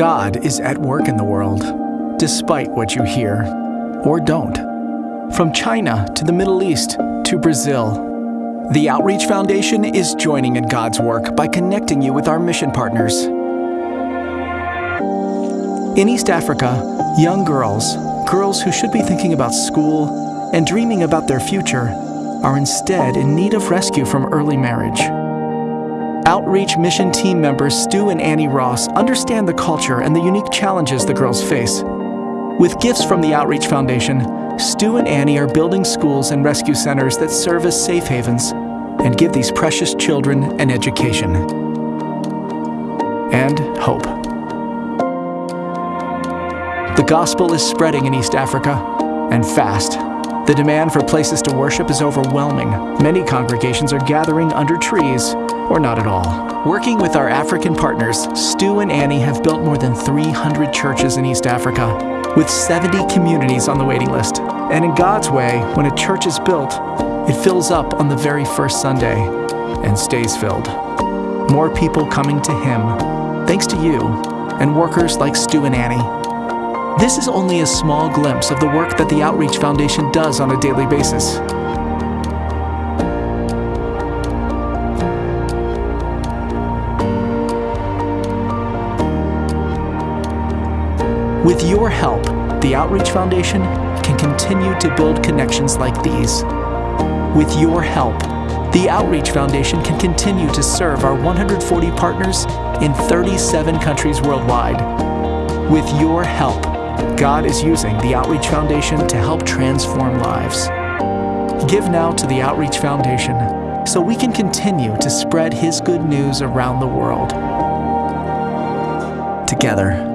God is at work in the world, despite what you hear or don't. From China to the Middle East to Brazil, the Outreach Foundation is joining in God's work by connecting you with our mission partners. In East Africa, young girls, girls who should be thinking about school and dreaming about their future, are instead in need of rescue from early marriage. Outreach mission team members Stu and Annie Ross understand the culture and the unique challenges the girls face. With gifts from the Outreach Foundation, Stu and Annie are building schools and rescue centers that serve as safe havens and give these precious children an education and hope. The gospel is spreading in East Africa, and fast. The demand for places to worship is overwhelming. Many congregations are gathering under trees or not at all. Working with our African partners, Stu and Annie have built more than 300 churches in East Africa, with 70 communities on the waiting list. And in God's way, when a church is built, it fills up on the very first Sunday and stays filled. More people coming to Him, thanks to you and workers like Stu and Annie. This is only a small glimpse of the work that the Outreach Foundation does on a daily basis. With your help, the Outreach Foundation can continue to build connections like these. With your help, the Outreach Foundation can continue to serve our 140 partners in 37 countries worldwide. With your help, God is using the Outreach Foundation to help transform lives. Give now to the Outreach Foundation so we can continue to spread His good news around the world. Together,